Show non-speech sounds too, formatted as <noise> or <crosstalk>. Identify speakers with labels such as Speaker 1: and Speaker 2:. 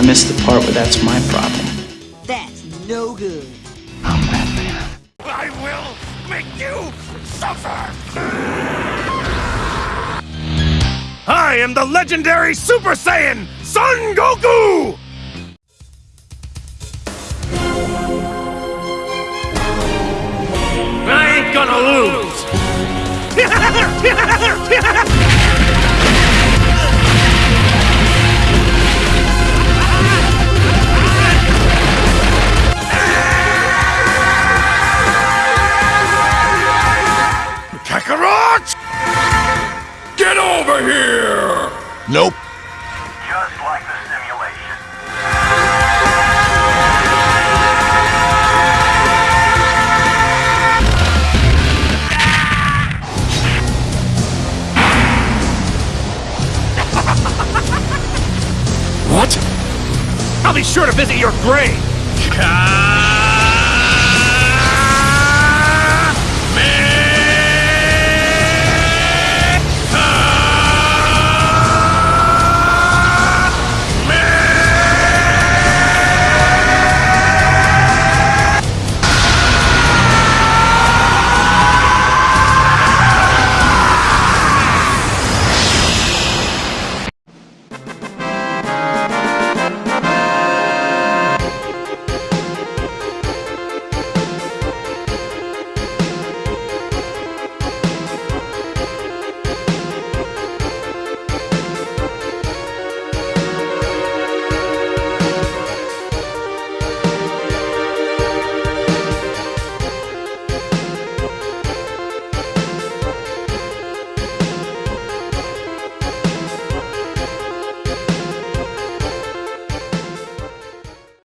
Speaker 1: I missed the part where that's my problem.
Speaker 2: That's no good
Speaker 3: make you suffer! I am the legendary Super Saiyan, Son Goku! I ain't gonna lose! <laughs> Get over here!
Speaker 4: Nope.
Speaker 5: Just like the simulation.
Speaker 3: What? I'll be sure to visit your grave!